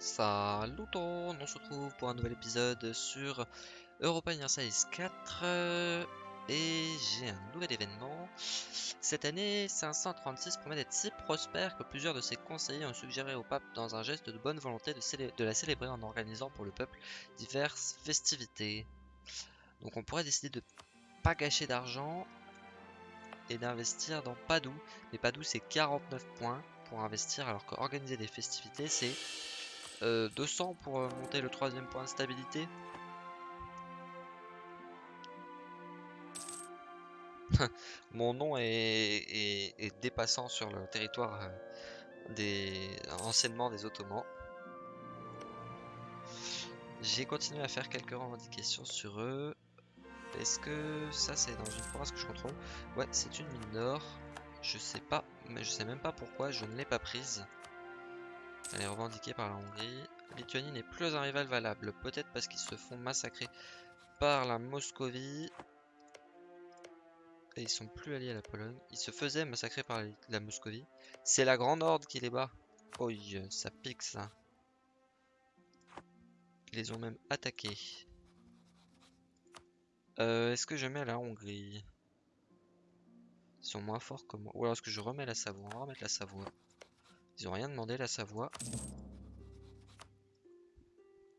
Salut tout, on se retrouve pour un nouvel épisode sur Europa Universalis 4 euh, et j'ai un nouvel événement. Cette année, 536 promet d'être si prospère que plusieurs de ses conseillers ont suggéré au pape dans un geste de bonne volonté de, la célébrer en organisant pour le peuple diverses festivités. Donc on pourrait décider de pas gâcher d'argent et d'investir dans Padoue. Mais Padoue c'est 49 points pour investir alors qu'organiser des festivités c'est 200 euh, pour euh, monter le troisième point de stabilité. Mon nom est, dépassant sur le territoire euh, des enseignements des Ottomans. J'ai continué à faire quelques revendications sur eux. Est-ce que ça c'est dans une province que je contrôle? Ouais, c'est une mine d'or. Je sais pas, mais je sais même pas pourquoi je ne l'ai pas prise. Elle est revendiquée par la Hongrie. Lituanie n'est plus un rival valable. Peut-être parce qu'ils se font massacrer par la Moscovie. Et ils sont plus alliés à la Pologne. Ils se faisaient massacrer par la Moscovie. C'est la Grande Horde qui les bat. Oh, ça pique ça. Ils les ont même attaqués. Euh, est-ce que je mets la Hongrie? Ils sont moins forts que moi. Ou alors est-ce que je remets la Savoie? On va remettre la Savoie. Ils ont rien demandé la Savoie.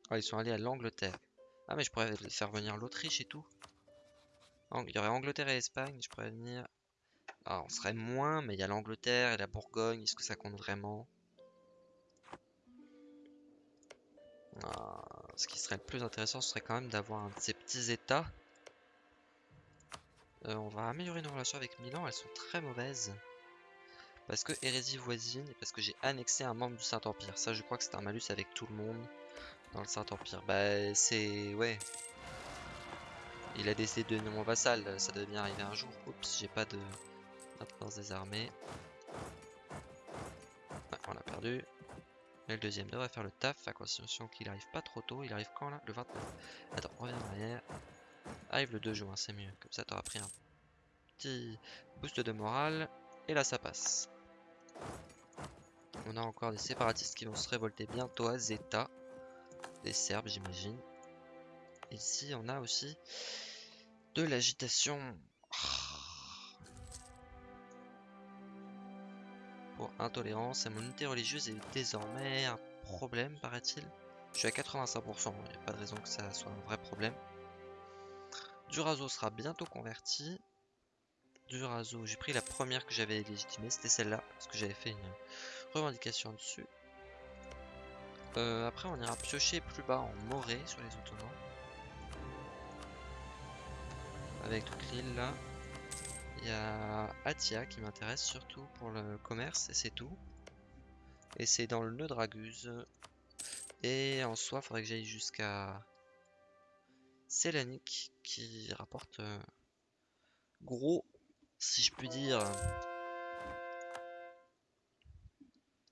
Ah, ils sont allés à l'Angleterre. Ah, mais je pourrais faire venir l'Autriche et tout. Il y aurait Angleterre et Espagne. Je pourrais venir. Ah, on serait moins, mais il y a l'Angleterre et la Bourgogne. Est-ce que ça compte vraiment? Ah, Ce qui serait le plus intéressant, ce serait quand même d'avoir un de ces petits états. Euh, on va améliorer nos relations avec Milan. Elles sont très mauvaises. Parce que hérésie voisine parce que j'ai annexé un membre du Saint-Empire. Ça, je crois que c'est un malus avec tout le monde dans le Saint-Empire. Bah, c'est... Ouais. Il a décidé de devenir mon vassal. Ça devait bien arriver un jour. Oups, j'ai pas de maintenance des armées. on a perdu. Mais le deuxième devrait faire le taf, à condition qu'il arrive pas trop tôt. Il arrive quand là? Le 29. Attends, reviens en arrière. Arrive le 2 juin, c'est mieux. Comme ça, t'auras pris un petit boost de morale. Et là, ça passe. On a encore des séparatistes qui vont se révolter bientôt à Zeta. Des Serbes, j'imagine. Ici, on a aussi de l'agitation. Pour intolérance, et mon unité religieuse est désormais un problème, paraît-il. Je suis à 85%, il n'y a pas de raison que ça soit un vrai problème. Durazo sera bientôt converti. Durazo, j'ai pris la première que j'avais légitimée, c'était celle-là, parce que j'avais fait une revendication dessus. Euh, après, on ira piocher plus bas en Morée sur les Ottomans. Avec toute l'île là. Il y a Atia qui m'intéresse surtout pour le commerce et c'est tout. Et c'est dans le nœud Draguse. Et en soi, faudrait que j'aille jusqu'à Selanik qui rapporte euh, gros, si je puis dire.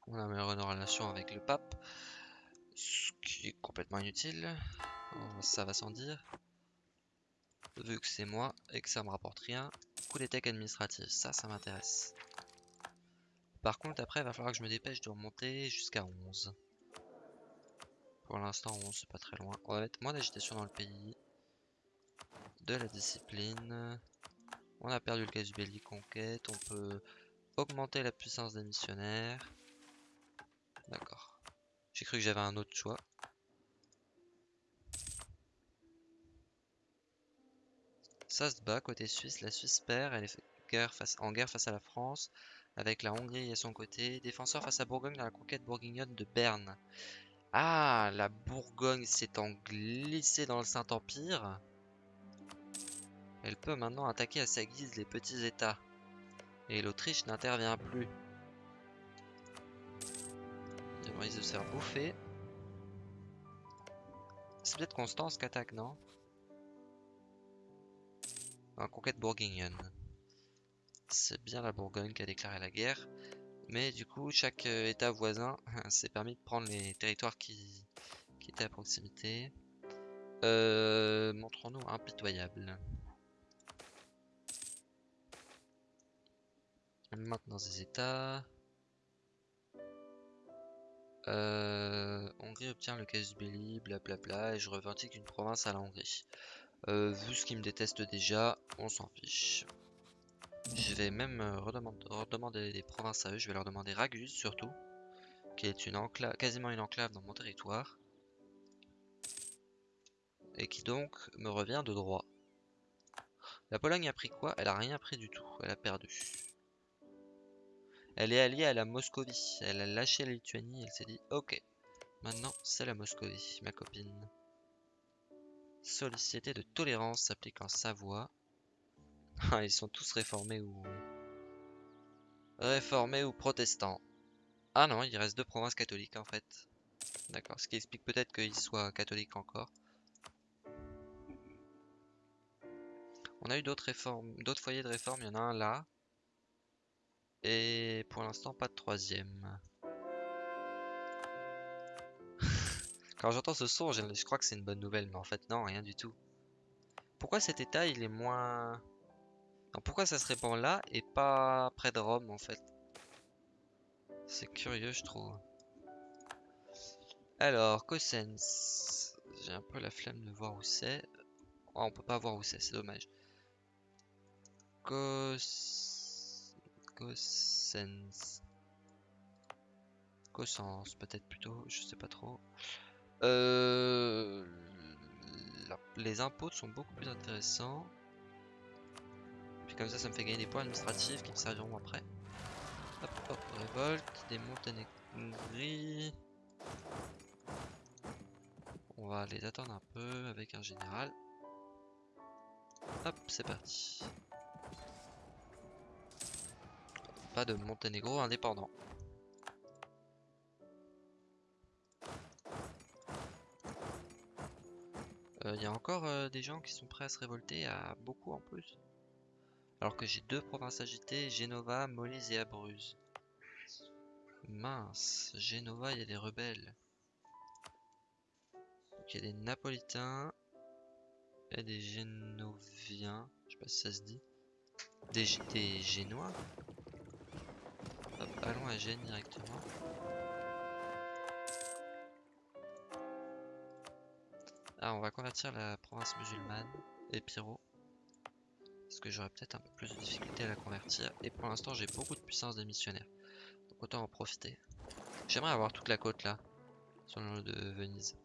On a meilleure relation avec le pape, ce qui est complètement inutile, ça va sans dire. Vu que c'est moi et que ça me rapporte rien, coup des techs administratifs, ça, ça m'intéresse. Par contre, après, il va falloir que je me dépêche de remonter jusqu'à 11. Pour l'instant, 11, c'est pas très loin. On va mettre moins d'agitation dans le pays. De la discipline. On a perdu le cas du belli conquête. On peut augmenter la puissance des missionnaires. D'accord. J'ai cru que j'avais un autre choix. Ça se bat côté Suisse. La Suisse perd. Elle est en guerre face à la France. Avec la Hongrie à son côté. Défenseur face à Bourgogne dans la conquête bourguignonne de Berne. Ah, la Bourgogne s'est glissée dans le Saint-Empire. Elle peut maintenant attaquer à sa guise les petits états. Et l'Autriche n'intervient plus. Il risque de se faire bouffer. C'est peut-être Constance qui attaque, non? Un conquête bourguignonne. C'est bien la Bourgogne qui a déclaré la guerre. Mais du coup, chaque euh, état voisin s'est permis de prendre les territoires qui, étaient à proximité. Euh, Montrons-nous impitoyable. Maintenant des états. Euh, Hongrie obtient le casus belli, blablabla, et je revendique une province à la Hongrie. Euh, vu ce qu'ils me détestent déjà, on s'en fiche. Je vais même euh, redemander, des provinces à eux. Je vais leur demander Ragus surtout, qui est une quasiment une enclave dans mon territoire. Et qui donc me revient de droit. La Pologne a pris quoi? Elle a rien pris du tout. Elle a perdu. Elle est alliée à la Moscovie. Elle a lâché la Lituanie. Elle s'est dit ok. Maintenant c'est la Moscovie, ma copine. Sollicité de tolérance s'applique en Savoie. Ils sont tous réformés ou... Réformés ou protestants. Ah non, il reste deux provinces catholiques en fait. D'accord, ce qui explique peut-être qu'ils soient catholiques encore. On a eu d'autres foyers de réforme, il y en a un là. Et pour l'instant, pas de troisième. Quand j'entends ce son, je crois que c'est une bonne nouvelle, mais en fait non, rien du tout. Pourquoi cet état, il est moins pourquoi ça se répand là et pas près de Rome en fait? C'est curieux je trouve. Alors, Cossens. J'ai un peu la flemme de voir où c'est. Oh, on peut pas voir où c'est, c'est dommage. Cos... Cossens. Cossens peut-être plutôt, je sais pas trop. Euh... Les impôts sont beaucoup plus intéressants comme ça, ça me fait gagner des points administratifs qui me serviront après. Hop, hop, révolte, des Monténégris. On va les attendre un peu avec un général. Hop, c'est parti. De Monténégro indépendant. Il euh, y a encore euh, des gens qui sont prêts à se révolter, à beaucoup en plus. Alors que j'ai deux provinces agitées, Genova, Molise et Abruzes. Mince, Genova, il y a des rebelles. Il y a des Napolitains et des Génoviens. Je sais pas si ça se dit. Des Génois? Hop, allons à Gênes directement. Ah, on va convertir la province musulmane, Épiro que j'aurais peut-être un peu plus de difficulté à la convertir. Et pour l'instant, j'ai beaucoup de puissance des missionnaires. Donc autant en profiter. J'aimerais avoir toute la côte là, sur le de Venise.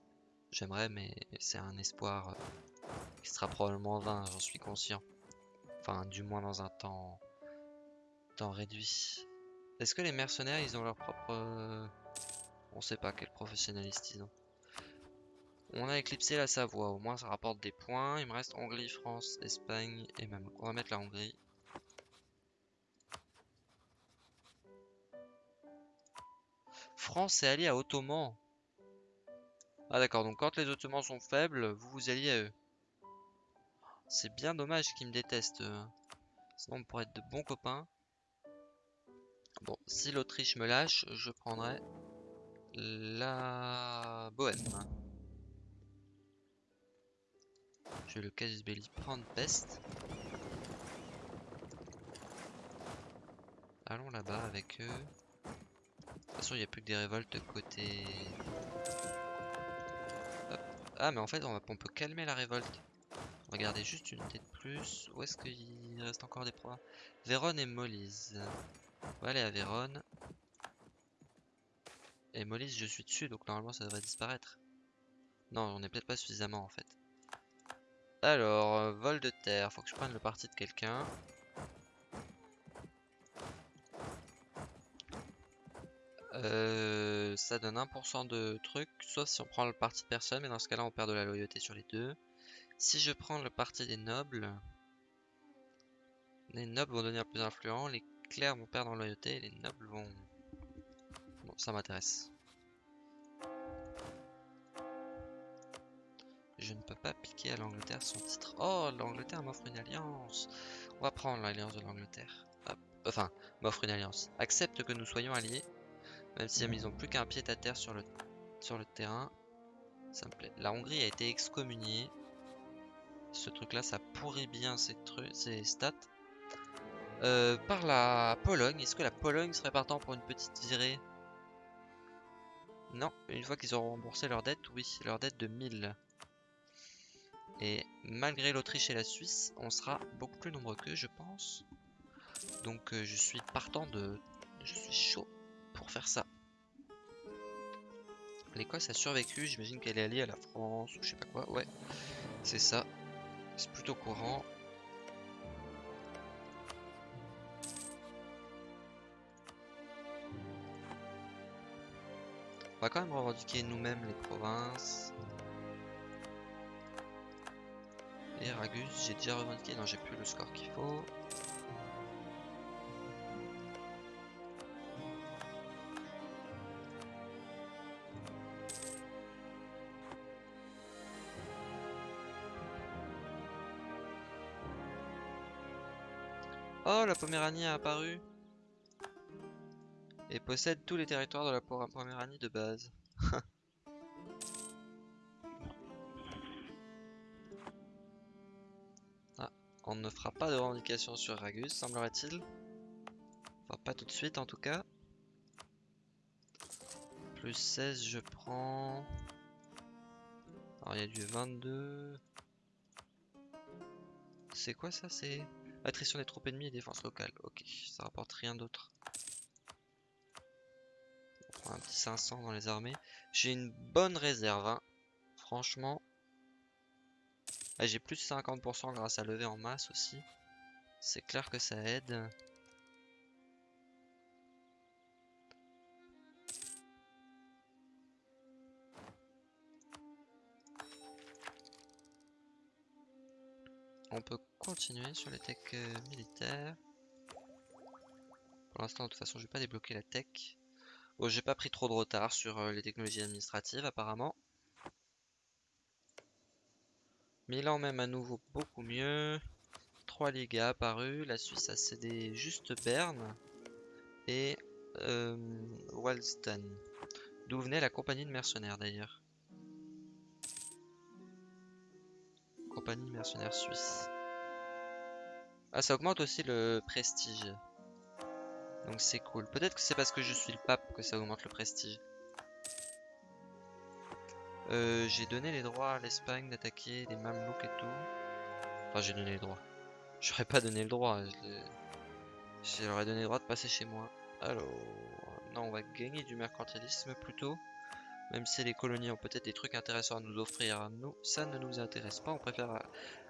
J'aimerais, mais c'est un espoir euh, qui sera probablement vain, j'en suis conscient. Enfin, du moins dans un temps, temps réduit. Est-ce que les mercenaires, ils ont leur propre... Euh, on sait pas quel professionnaliste ils ont. On a éclipsé la Savoie, au moins ça rapporte des points. Il me reste Hongrie, France, Espagne et même. On va mettre la Hongrie. France est alliée à Ottoman. Ah d'accord, donc quand les Ottomans sont faibles, vous vous alliez à eux. C'est bien dommage qu'ils me détestent. Sinon on pourrait être de bons copains. Bon, si l'Autriche me lâche, je prendrai la Bohème. Je vais le casus belli prendre peste. Allons là-bas avec eux. De toute façon, il n'y a plus que des révoltes côté... Ah, mais en fait, on, peut calmer la révolte. Regardez juste une tête de plus. Où est-ce qu'il reste encore des proies? Vérone et Molise. On va aller à Vérone. Et Molise, je suis dessus, donc normalement ça devrait disparaître. Non, on n'est peut-être pas suffisamment en fait. Alors, euh, vol de terre. Faut que je prenne le parti de quelqu'un. Euh, ça donne 1% de trucs, sauf si on prend le parti de personne, mais dans ce cas-là on perd de la loyauté sur les deux. Si je prends le parti des nobles, les nobles vont devenir plus influents, vont perdre en loyauté, et les nobles vont... Bon, ça m'intéresse. Je ne peux pas piquer à l'Angleterre son titre. Oh, l'Angleterre m'offre une alliance. On va prendre l'alliance de l'Angleterre. Enfin, m'offre une alliance. Accepte que nous soyons alliés. Même si ils n'ont plus qu'un pied à terre sur le, terrain. Ça me plaît. La Hongrie a été excommuniée. Ce truc là, ça pourrit bien ses, ses stats. Euh, par la Pologne. Est-ce que la Pologne serait partant pour une petite virée? Non, une fois qu'ils auront remboursé leur dette, oui, leur dette de 1000. Et malgré l'Autriche et la Suisse, on sera beaucoup plus nombreux qu'eux, je pense. Donc euh, je suis partant de... Je suis chaud pour faire ça. L'Écosse a survécu, j'imagine qu'elle est alliée à la France ou je sais pas quoi. Ouais, c'est ça. C'est plutôt courant. Va quand même revendiquer nous-mêmes les provinces. Et Ragus, j'ai déjà revendiqué. Non, j'ai plus le score qu'il faut. Oh, la Poméranie a apparu et possède tous les territoires de la Poméranie de base. ah, on ne fera pas de revendication sur Ragus, semblerait-il. Enfin, pas tout de suite en tout cas. Plus 16, je prends... Alors, il y a du 22... C'est quoi ça? C'est... Attrition des troupes ennemies et défense locale. Ok, ça rapporte rien d'autre. Un petit 500 dans les armées. J'ai une bonne réserve, hein. franchement. Ah, j'ai plus de 50% grâce à lever en masse aussi. C'est clair que ça aide. On peut continuer sur les techs euh, militaires. Pour l'instant, de toute façon, je vais pas débloquer la tech. Bon, j'ai pas pris trop de retard sur euh, les technologies administratives, apparemment. Milan même à nouveau beaucoup mieux. Trois ligues apparus. La Suisse a cédé juste Berne. Et euh, Walston. D'où venait la compagnie de mercenaires d'ailleurs. Compagnie mercenaire suisse. Ah, ça augmente aussi le prestige. Donc c'est cool. Peut-être que c'est parce que je suis le pape que ça augmente le prestige. Euh, j'ai donné les droits à l'Espagne d'attaquer les Mamelouks et tout. Enfin, j'ai donné les droits. J'aurais pas donné le droit. Ai donné le droit de passer chez moi. Alors, non, on va gagner du mercantilisme plutôt. Même si les colonies ont peut-être des trucs intéressants à nous offrir, nous, ça ne nous intéresse pas. On préfère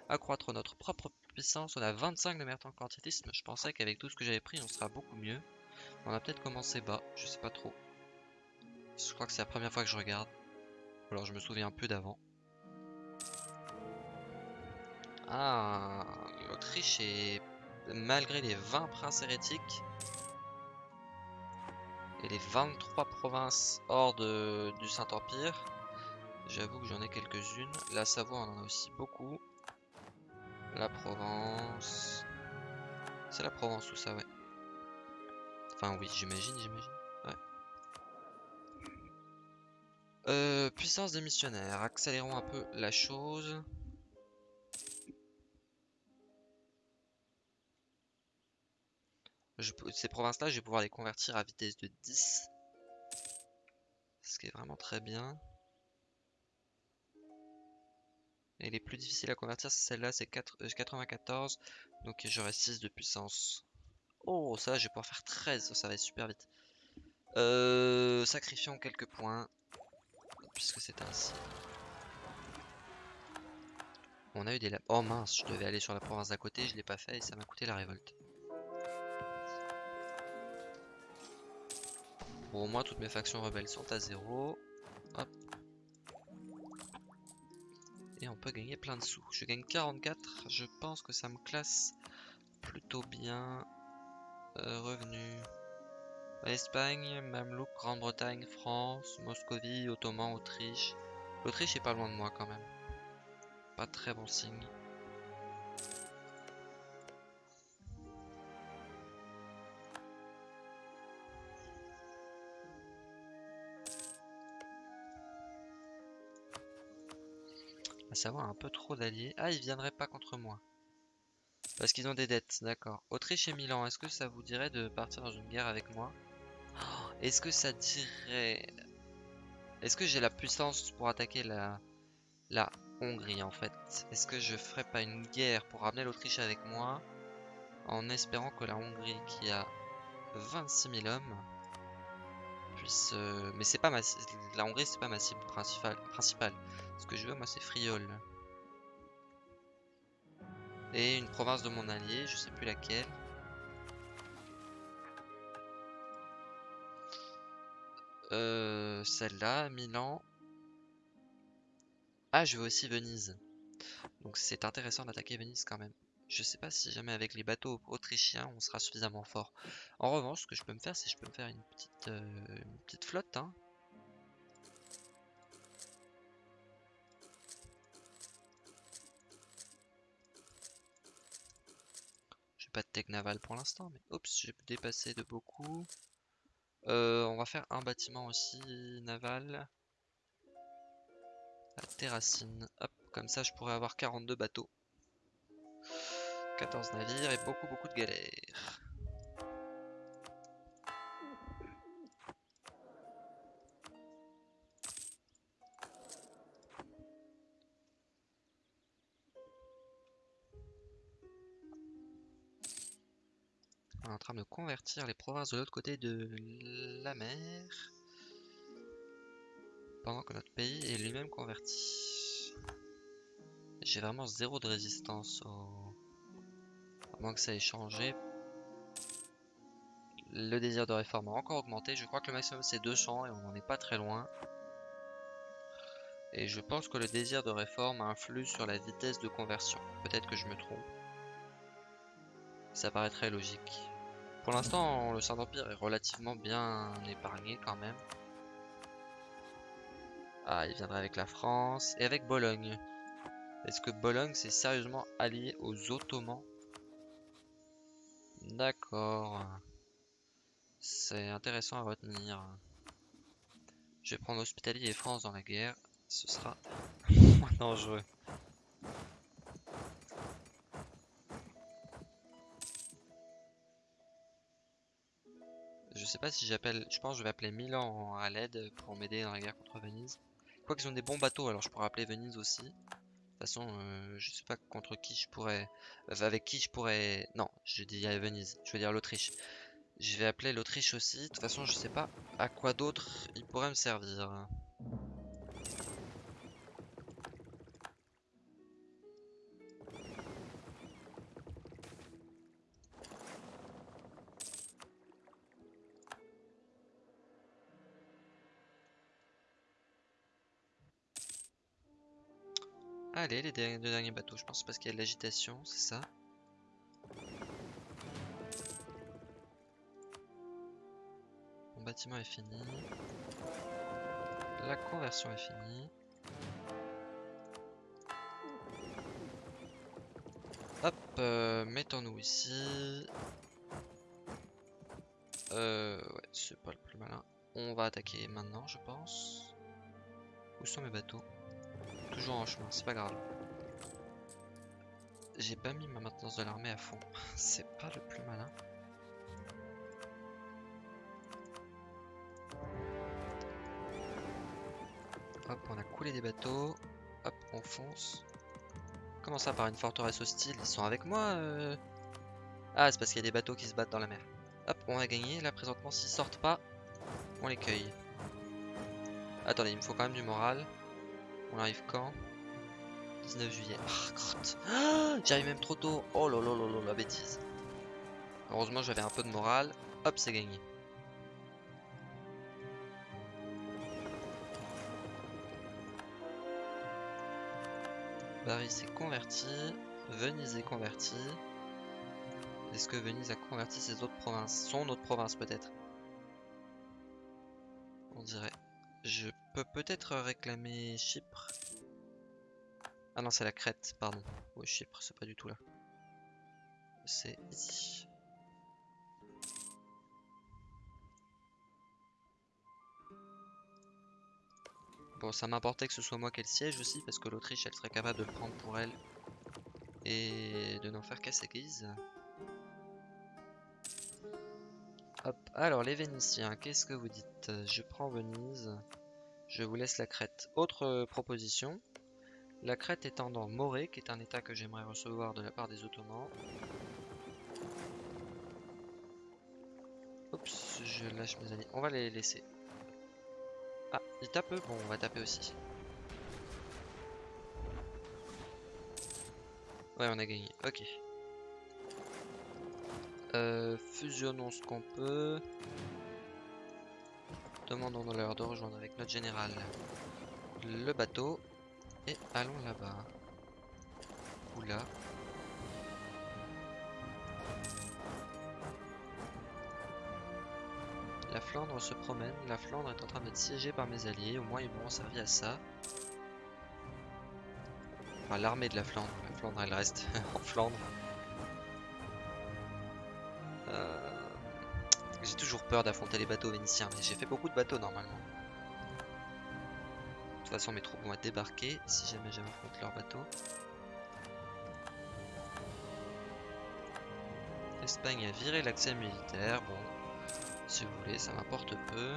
accroître notre propre On a 25 de mercantilisme. Je pensais qu'avec tout ce que j'avais pris, on sera beaucoup mieux. On a peut-être commencé bas, je sais pas trop. Je crois que c'est la première fois que je regarde. alors je me souviens un peu d'avant. Ah, l'Autriche est... Malgré les 20 princes hérétiques et les 23 provinces hors de, du Saint-Empire, j'avoue que j'en ai quelques-unes. La Savoie, on en a aussi beaucoup. La Provence. C'est la Provence tout ça, ouais. Enfin, oui, j'imagine, j'imagine. Euh, puissance des missionnaires. Accélérons un peu la chose. ces provinces-là, je vais pouvoir les convertir à vitesse de 10. Ce qui est vraiment très bien. Et les plus difficiles à convertir, c'est celle-là, c'est 94. Euh, donc j'aurai 6 de puissance. Oh, ça, je vais pouvoir faire 13. Ça va être super vite. Euh, quelques points. Puisque c'est ainsi. On a eu des... Oh mince, je devais aller sur la province d'à côté, je l'ai pas fait et ça m'a coûté la révolte. Bon, au moins toutes mes factions rebelles sont à zéro. On peut gagner plein de sous. Je gagne 44, je pense que ça me classe plutôt bien. Euh, revenus. Espagne, Mamelouk, Grande-Bretagne, France, Moscovie, Ottoman, Autriche. L'Autriche est pas loin de moi quand même. Pas très bon signe. Savoir un peu trop d'alliés. Ah, ils viendraient pas contre moi. Parce qu'ils ont des dettes, d'accord. Autriche et Milan, est-ce que ça vous dirait de partir dans une guerre avec moi? Oh, Est-ce que ça dirait Est-ce que j'ai la puissance pour attaquer la, la Hongrie en fait? Est-ce que je ferais pas une guerre pour ramener l'Autriche avec moi en espérant que la Hongrie qui a 26 000 hommes euh, Mais c'est pas ma... La Hongrie c'est pas ma cible principale. principale. Ce que je veux moi c'est Friol. Et une province de mon allié, je sais plus laquelle. Euh, Celle-là, Milan. Ah, je veux aussi Venise. Donc c'est intéressant d'attaquer Venise quand même. Je sais pas si jamais avec les bateaux autrichiens on sera suffisamment fort. En revanche, ce que je peux me faire, c'est que je peux me faire une petite, euh, flotte. Hein. J'ai pas de tech naval pour l'instant, mais oups, j'ai dépassé de beaucoup. Euh, on va faire un bâtiment aussi naval. La terracine. Hop, comme ça je pourrais avoir 42 bateaux. 14 navires et beaucoup beaucoup de galères. On est en train de convertir les provinces de l'autre côté de la mer. Pendant que notre pays est lui-même converti. J'ai vraiment zéro de résistance au... À moins que ça ait changé. Le désir de réforme a encore augmenté. Je crois que le maximum c'est 200 et on n'en est pas très loin. Et je pense que le désir de réforme influe sur la vitesse de conversion. Peut-être que je me trompe. Ça paraît très logique. Pour l'instant, le Saint-Empire est relativement bien épargné quand même. Ah, il viendrait avec la France et avec Bologne. Est-ce que Bologne s'est sérieusement allié aux Ottomans? D'accord. C'est intéressant à retenir. Je vais prendre Hospitalier et France dans la guerre. Ce sera moins dangereux. Je sais pas si j'appelle... Je pense que je vais appeler Milan à l'aide pour m'aider dans la guerre contre Venise. Quoi qu'ils ont des bons bateaux, alors je pourrais appeler Venise aussi. De toute façon, je sais pas contre qui je pourrais... Avec qui je pourrais... Non, je dis à Venise. Je veux dire l'Autriche. Je vais appeler l'Autriche aussi. De toute façon, je sais pas à quoi d'autre il pourrait me servir. Allez, les deux derniers bateaux, je pense parce qu'il y a de l'agitation, c'est ça Mon bâtiment est fini. La conversion est finie. Hop, euh, mettons-nous ici. Euh, ouais, c'est pas le plus malin. On va attaquer maintenant, je pense. Où sont mes bateaux? Toujours en chemin, c'est pas grave. J'ai pas mis ma maintenance de l'armée à fond. c'est pas le plus malin. Hop, on a coulé des bateaux. Hop, on fonce. Comment ça, par une forteresse hostile? Ils sont avec moi euh Ah, c'est parce qu'il y a des bateaux qui se battent dans la mer. Hop, on a gagné. Là, présentement, s'ils sortent pas, on les cueille. Attendez, il me faut quand même du moral. On arrive quand? 19 juillet. Ah. Ah, J'arrive même trop tôt. Oh là là là là, la bêtise. Heureusement, j'avais un peu de morale. Hop, c'est gagné. Paris s'est converti. Venise est converti. Est-ce que Venise a converti ses autres provinces? Son autre province peut-être? On dirait. Je peux peut-être réclamer Chypre. Ah non, c'est la Crète, pardon. Oui, Chypre, c'est pas du tout là. C'est ici. Bon, ça m'importait que ce soit moi qui le siège aussi, parce que l'Autriche, elle serait capable de le prendre pour elle. Et de n'en faire qu'à sa guise. Hop, alors les Vénitiens, qu'est-ce que vous dites? Je prends Venise. Je vous laisse la crête. Autre euh, proposition. La crête étant dans Morée, qui est un état que j'aimerais recevoir de la part des Ottomans. Oups, je lâche mes alliés. On va les laisser. Ah, ils tapent Bon, on va taper aussi. Ouais, on a gagné. Ok. Euh, fusionnons ce qu'on peut. Demandons-leur de rejoindre avec notre général le bateau. Et allons là-bas. Ou là. La Flandre se promène. La Flandre est en train d'être siégée par mes alliés. Au moins, ils m'ont servi à ça. Enfin, l'armée de la Flandre. La Flandre, elle reste en Flandre. Toujours peur d'affronter les bateaux vénitiens, mais j'ai fait beaucoup de bateaux normalement. De toute façon, mes troupes vont être débarquées si jamais j'affronte leur bateau. L'Espagne a viré l'accès militaire. Bon, si vous voulez, ça m'importe peu.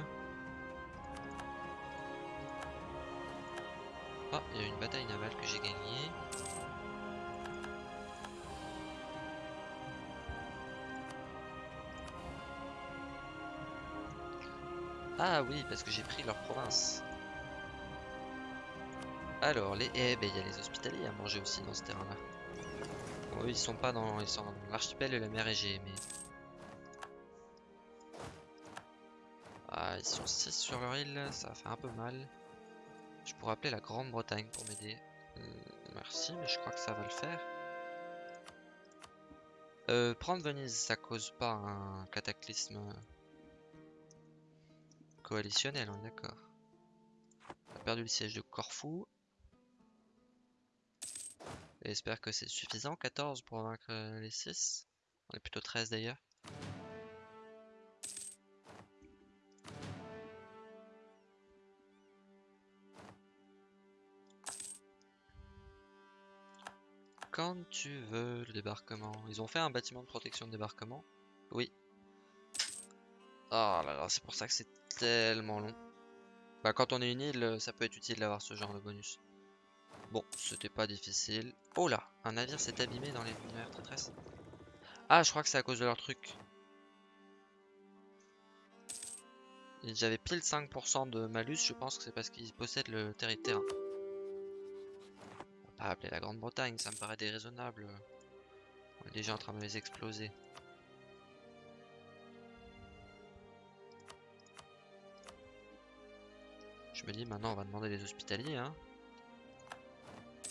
Ah, il y a une bataille navale que j'ai gagnée. Ah oui, parce que j'ai pris leur province. Alors, les... Eh ben, il y a les hospitaliers à manger aussi dans ce terrain-là. Bon, ils sont pas dans... Ils sont l'archipel de la mer Égée, mais... Ah, ils sont 6 sur leur île, ça faire un peu mal. Je pourrais appeler la Grande-Bretagne pour m'aider. Euh, merci, mais je crois que ça va le faire. Euh, prendre Venise, ça cause pas un cataclysme coalitionnel, on est d'accord. On a perdu le siège de Corfou. J'espère que c'est suffisant, 14 pour vaincre les 6. On est plutôt 13 d'ailleurs. Quand tu veux le débarquement. Ils ont fait un bâtiment de protection de débarquement Oui. Oh là là, c'est pour ça que c'est tellement long. Bah quand on est une île, ça peut être utile d'avoir ce genre de bonus. Bon, c'était pas difficile. Oh là, un navire s'est abîmé dans les mers traîtresses. Ah, je crois que c'est à cause de leur truc. J'avais pile 5% de malus, je pense que c'est parce qu'ils possèdent le territoire. On va pas appeler la Grande-Bretagne, ça me paraît déraisonnable. On est déjà en train de les exploser. Me dis maintenant on va demander les hospitaliers hein.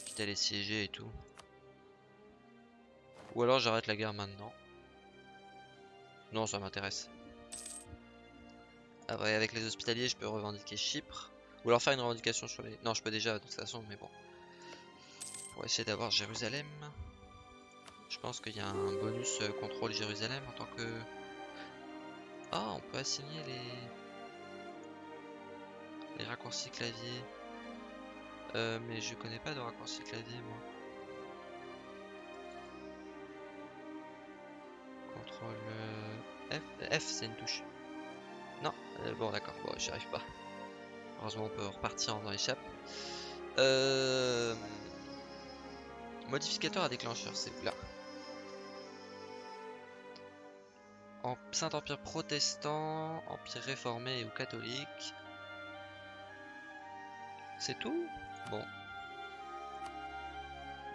Quitte les siéger et tout. Ou alors j'arrête la guerre maintenant. Non ça m'intéresse. Après avec les hospitaliers je peux revendiquer Chypre. Ou alors faire une revendication sur les... Non je peux déjà de toute façon mais bon. Pour essayer d'avoir Jérusalem. Je pense qu'il y a un bonus euh, contrôle Jérusalem en tant que... Ah on peut assigner les... Raccourcis clavier. Euh, mais je connais pas de raccourcis clavier moi. Contrôle euh, F. F c'est une touche. Non, euh, bon d'accord, bon j'y arrive pas. Heureusement on peut repartir en échappe. Euh... Modificateur à déclencheur, c'est là. Saint-Empire protestant, Empire réformé ou catholique, c'est tout? Bon.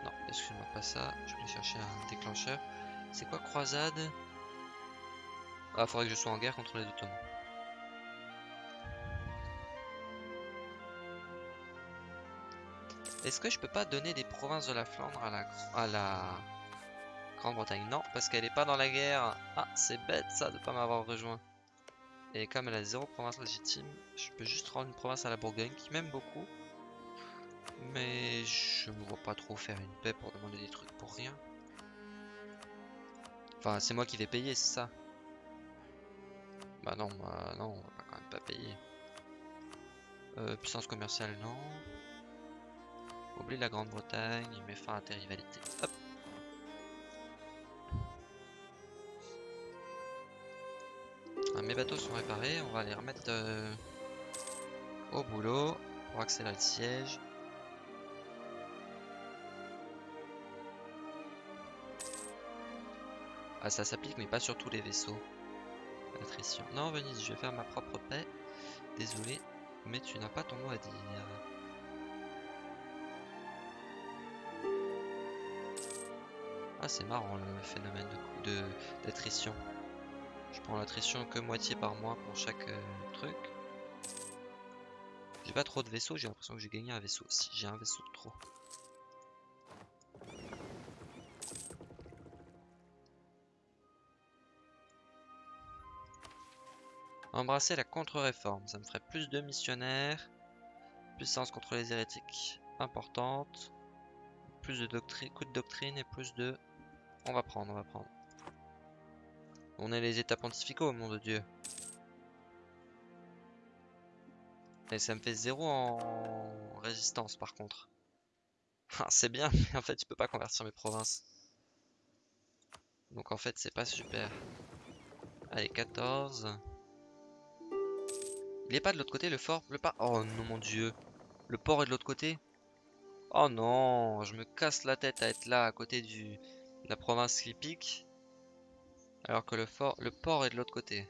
Non, excuse-moi pas ça. Je vais chercher un déclencheur. C'est quoi croisade? Ah, faudrait que je sois en guerre contre les Ottomans. Est-ce que je peux pas donner des provinces de la Flandre à la, à la Grande-Bretagne? Non, parce qu'elle est pas dans la guerre. Ah, c'est bête ça de pas m'avoir rejoint. Et comme elle a zéro province légitime, je peux juste rendre une province à la Bourgogne qui m'aime beaucoup. Mais je me vois pas trop faire une paix pour demander des trucs pour rien. Enfin, c'est moi qui vais payer, c'est ça? Bah non, bah non, on va quand même pas payer. Euh, puissance commerciale, non. Oublie la Grande-Bretagne, il fin à tes rivalités. Hop. On va les remettre... Euh, au boulot pour accélérer le siège. Ah ça s'applique mais pas sur tous les vaisseaux. Attrition. Non Venise, je vais faire ma propre paix. Désolé, mais tu n'as pas ton mot à dire. Ah c'est marrant le phénomène de d'attrition. Je prends l'attrition que moitié par mois pour chaque euh, truc. J'ai pas trop de vaisseaux, j'ai l'impression que j'ai gagné un vaisseau. Si j'ai un vaisseau de trop. Embrasser la contre-réforme, ça me ferait plus de missionnaires, puissance contre les hérétiques importante, plus de doctrine, coup de doctrine et plus de... On va prendre, on va prendre. On est les états pontificaux, mon de Dieu. Et ça me fait zéro en résistance par contre. C'est bien, mais en fait je peux pas convertir mes provinces. Donc en fait c'est pas super. Allez, 14. Il est pas de l'autre côté le fort le pas. Oh non mon dieu. Le port est de l'autre côté Oh non, je me casse la tête à être là à côté de la province qui pique. Alors que le, fort, le port est de l'autre côté.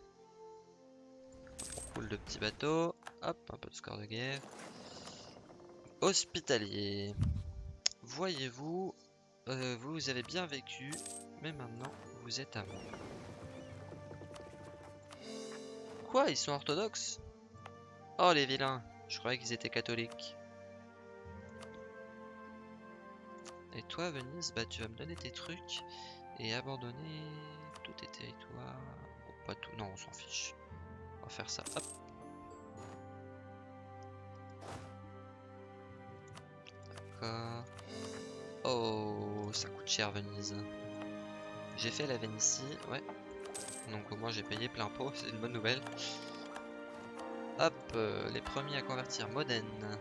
On coule de petits bateaux. Hop, un peu de score de guerre. Hospitalier. Voyez-vous, euh, vous avez bien vécu, mais maintenant vous êtes à moi. Quoi, ils sont orthodoxes? Oh les vilains, je croyais qu'ils étaient catholiques. Et toi Venise, bah tu vas me donner tes trucs et abandonner tous tes territoires. Tout, non on s'en fiche. On va faire ça, hop. D'accord. Oh, ça coûte cher Venise. J'ai fait la Vénitie, ouais. Donc au moins j'ai payé plein pot, c'est une bonne nouvelle. Hop, euh, les premiers à convertir Modène.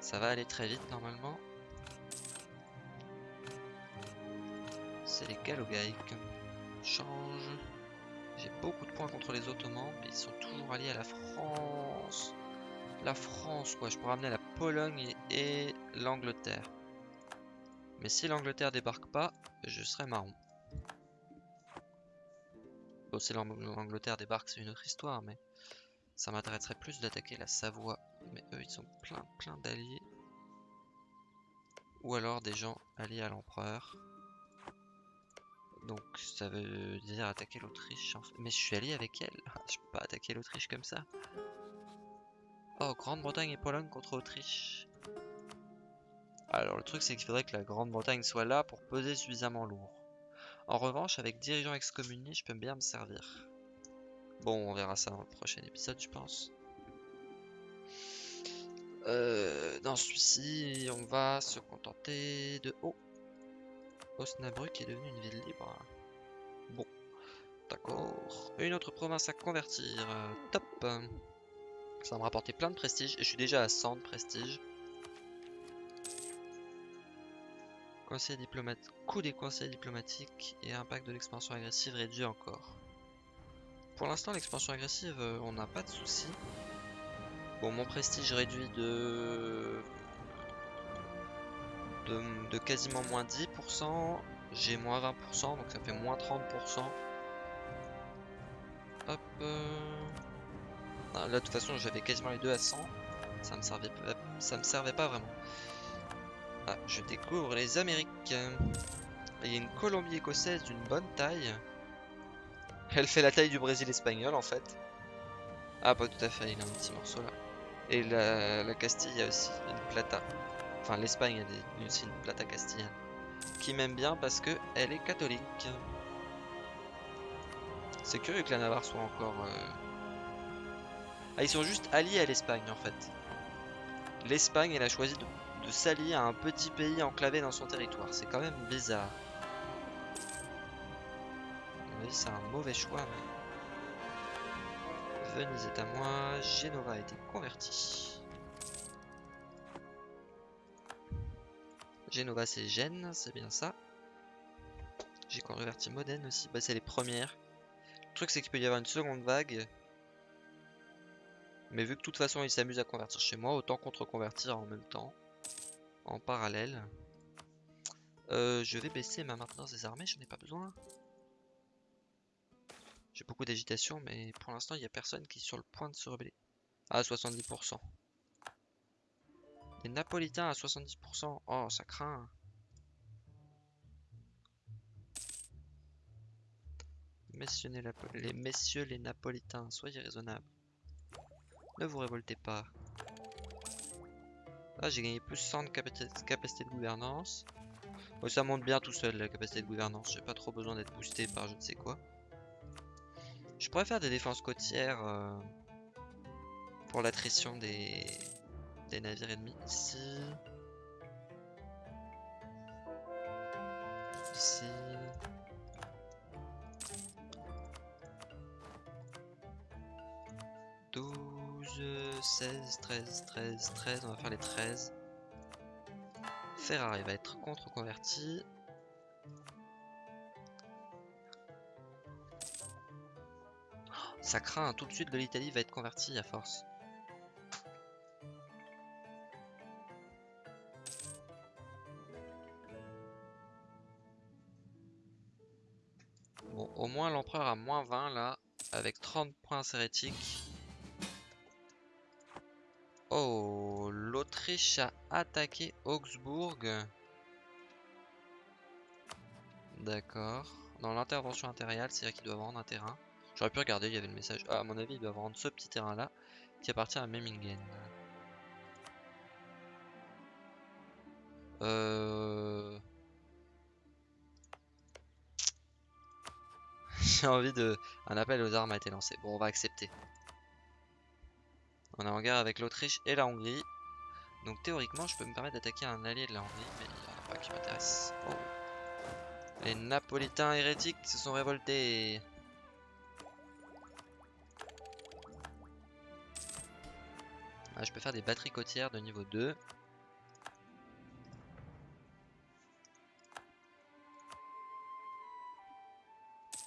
Ça va aller très vite normalement. C'est les Galogaïques. Change. J'ai beaucoup de points contre les Ottomans, mais ils sont toujours alliés à la France. La France, quoi. Je pourrais amener la Pologne et, l'Angleterre. Mais si l'Angleterre débarque pas, je serai marron. Bon, si l'Angleterre débarque, c'est une autre histoire, mais ça m'intéresserait plus d'attaquer la Savoie. Mais eux, ils sont plein, plein d'alliés. Ou alors des gens alliés à l'empereur. Donc ça veut dire attaquer l'Autriche. Mais je suis allié avec elle. Je peux pas attaquer l'Autriche comme ça. Oh, Grande-Bretagne et Pologne contre Autriche. Alors le truc c'est qu'il faudrait que la Grande-Bretagne soit là pour peser suffisamment lourd. En revanche, avec dirigeants excommuniés, je peux bien me servir. Bon, on verra ça dans le prochain épisode, je pense. Euh, dans celui-ci, on va se contenter de... Oh Osnabrück est devenu une ville libre. Bon, d'accord. Une autre province à convertir. top. Ça va me rapporter plein de prestige. Et je suis déjà à 100 de prestige. Conseil diplomatique. Coût des conseils diplomatiques et impact de l'expansion agressive réduit encore. Pour l'instant, l'expansion agressive, euh, on n'a pas de soucis. Bon, mon prestige réduit de de, quasiment moins 10%. J'ai moins 20%, donc ça fait moins 30%. Hop. Euh. là, de toute façon, j'avais quasiment les deux à 100. Ça me servait, pas vraiment. Ah, je découvre les Amériques. Il y a une Colombie écossaise d'une bonne taille. Elle fait la taille du Brésil espagnol en fait. Ah, pas tout à fait, il a un petit morceau là. Et la, la Castille a aussi une plata. Enfin, l'Espagne a aussi une plata castillane. Qui m'aime bien parce que elle est catholique. C'est curieux que la Navarre soit encore... Euh, ah, ils sont juste alliés à l'Espagne en fait. L'Espagne, elle a choisi de, s'allier à un petit pays enclavé dans son territoire. C'est quand même bizarre. c'est un mauvais choix, mais... Venise est à moi, Genova a été converti. Genova c'est Gênes, c'est bien ça. J'ai converti Modène aussi, bah c'est les premières. Le truc c'est qu'il peut y avoir une seconde vague. Mais vu que de toute façon il s'amuse à convertir chez moi, autant contre-convertir en même temps. En parallèle. Euh, je vais baisser ma maintenance des armées, j'en ai pas besoin. J'ai beaucoup d'agitation, mais pour l'instant il n'y a personne qui est sur le point de se rebeller. À 70%. Les Napolitains à 70%. Oh, ça craint. Messieurs les, messieurs les Napolitains, soyez raisonnables. Ne vous révoltez pas. Ah, j'ai gagné plus 100 de capacité de gouvernance. ça monte bien tout seul la capacité de gouvernance. J'ai pas trop besoin d'être boosté par je ne sais quoi. Je pourrais faire des défenses côtières euh, pour l'attrition des... des navires ennemis. Ici. Ici. 16, 13, 13, 13. On va faire les 13. Ferrari va être contre-converti. ça craint, tout de suite de l'Italie va être converti à force. Au moins l'empereur a moins 20 là, avec 30 points hérétiques. Oh, l'Autriche a attaqué Augsbourg. D'accord. Dans l'intervention intériale, c'est-à-dire qu'il doit vendre un terrain. J'aurais pu regarder, il y avait le message. Ah, à mon avis, il doit vendre ce petit terrain-là, qui appartient à Memmingen. Euh... J'ai envie de... Un appel aux armes a été lancé. Bon, on va accepter. On est en guerre avec l'Autriche et la Hongrie. Donc théoriquement, je peux me permettre d'attaquer un allié de la Hongrie, mais il n'y en a pas qui m'intéresse. Oh. Les Napolitains hérétiques se sont révoltés. Ah, je peux faire des batteries côtières de niveau 2.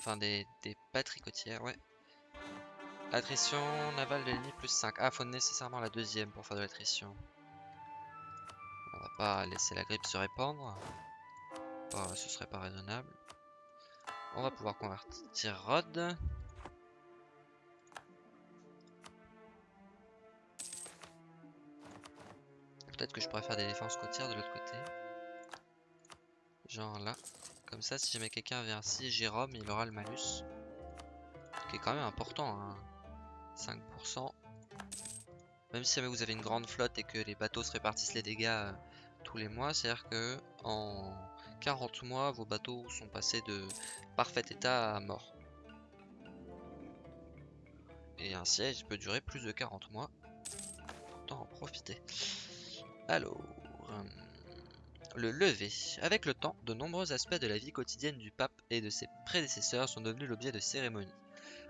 Enfin, des, des ouais. Attrition navale de l'ennemi plus 5. Ah, faut nécessairement la deuxième pour faire de l'attrition. On va pas laisser la grippe se répandre. Oh, ce serait pas raisonnable. On va pouvoir convertir Rod. Peut-être que je pourrais faire des défenses côtières de l'autre côté. Genre là. Comme ça, si jamais quelqu'un vient ici, Jérôme, il aura le malus. Qui est quand même important. Hein. 5%. Même si vous avez une grande flotte et que les bateaux se répartissent les dégâts euh, tous les mois, c'est-à-dire que en 40 mois, vos bateaux sont passés de parfait état à mort. Et un siège peut durer plus de 40 mois. Autant en profiter. Alors, euh, le lever. Avec le temps, de nombreux aspects de la vie quotidienne du pape et de ses prédécesseurs sont devenus l'objet de cérémonies.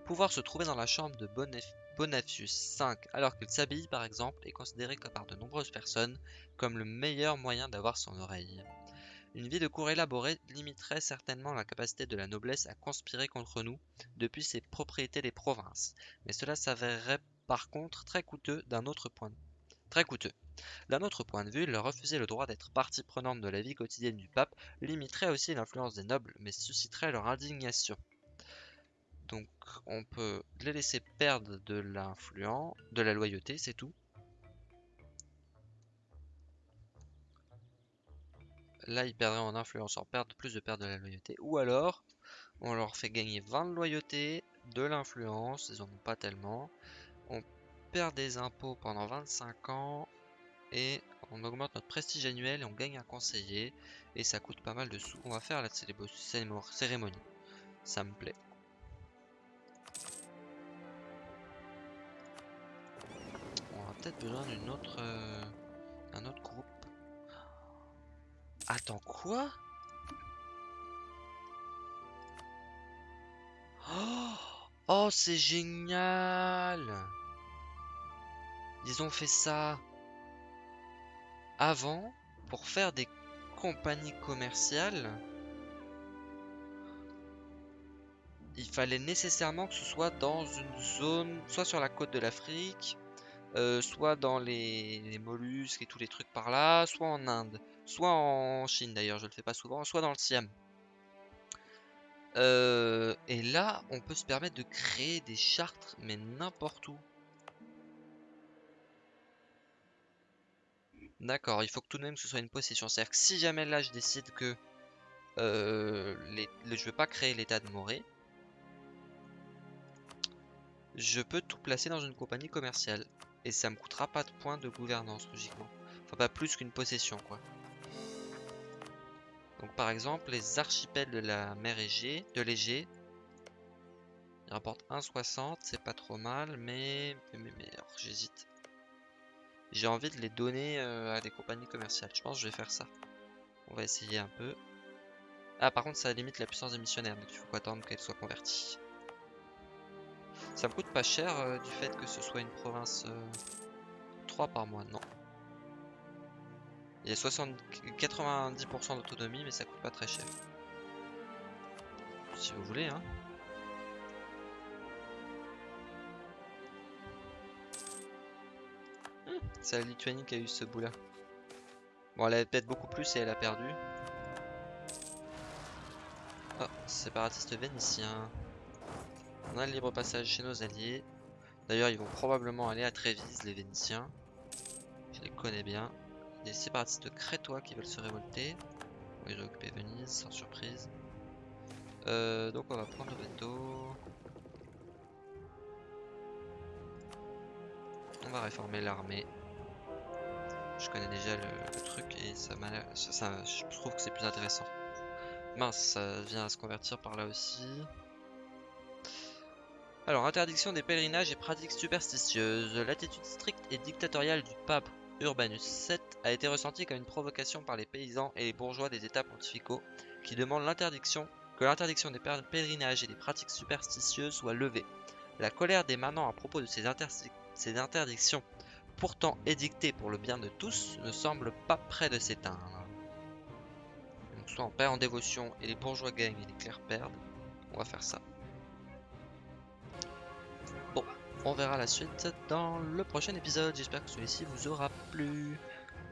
Pouvoir se trouver dans la chambre de Bonafius V alors qu'il s'habille par exemple est considéré par de nombreuses personnes comme le meilleur moyen d'avoir son oreille. Une vie de cour élaborée limiterait certainement la capacité de la noblesse à conspirer contre nous depuis ses propriétés des provinces, mais cela s'avérerait par contre très coûteux d'un autre point très coûteux. D'un autre point de vue, leur refuser le droit d'être partie prenante de la vie quotidienne du pape limiterait aussi l'influence des nobles, mais susciterait leur indignation. Donc on peut les laisser perdre de l'influence, de la loyauté, c'est tout. Là, ils perdraient en influence, en perdre plus de perdre de la loyauté. Ou alors, on leur fait gagner 20 de loyauté, de l'influence, ils en ont pas tellement. On perd des impôts pendant 25 ans et on augmente notre prestige annuel et on gagne un conseiller et ça coûte pas mal de sous. On va faire la cérémonie. Ça me plaît. peut-être besoin d'une autre... Euh, autre groupe. Attends, quoi? Oh, oh c'est génial Ils ont fait ça avant pour faire des compagnies commerciales. Il fallait nécessairement que ce soit dans une zone, soit sur la côte de l'Afrique, euh, soit dans les, mollusques et tous les trucs par là, soit en Inde, soit en Chine d'ailleurs, je le fais pas souvent, soit dans le Siam. Euh, et là, on peut se permettre de créer des chartres, mais n'importe où. D'accord, il faut que tout de même que ce soit une possession. C'est-à-dire que si jamais là je décide que euh, les, le- je veux pas créer l'état de Morée, je peux tout placer dans une compagnie commerciale. Et ça me coûtera pas de points de gouvernance, logiquement. Enfin, pas plus qu'une possession, quoi. Donc, par exemple, les archipels de la mer Égée, de l'Égée, ils rapportent 1,60, c'est pas trop mal, mais, mais, mais, j'hésite. J'ai envie de les donner euh, à des compagnies commerciales. Je pense que je vais faire ça. On va essayer un peu. Ah, par contre, ça limite la puissance des missionnaires, donc il faut attendre qu'elle soit convertie. Ça me coûte pas cher euh, du fait que ce soit une province euh, 3 par mois, non. Il y a 60, 90% d'autonomie, mais ça coûte pas très cher. Si vous voulez, hein. C'est la Lituanie qui a eu ce bout là. Bon, elle avait peut-être beaucoup plus et elle a perdu. Oh, séparatiste vénitien. On a le libre passage chez nos alliés. D'ailleurs, ils vont probablement aller à Trévise, les Vénitiens. Je les connais bien. Des séparatistes crétois qui veulent se révolter. Ils ont occupé Venise, sans surprise. Euh, donc on va prendre Veto. On va réformer l'armée. Je connais déjà le, truc et ça je trouve que c'est plus intéressant. Mince, ça vient à se convertir par là aussi. Alors, interdiction des pèlerinages et pratiques superstitieuses. L'attitude stricte et dictatoriale du pape Urbanus VII a été ressentie comme une provocation par les paysans et les bourgeois des états pontificaux qui demandent l'interdiction que l'interdiction des pèler- pèlerinages et des pratiques superstitieuses soit levée. La colère des manants à propos de ces interdictions, pourtant édictées pour le bien de tous, ne semble pas près de s'éteindre. Donc soit on perd en dévotion et les bourgeois gagnent et les clercs perdent, on va faire ça. On verra la suite dans le prochain épisode. J'espère que celui-ci vous aura plu.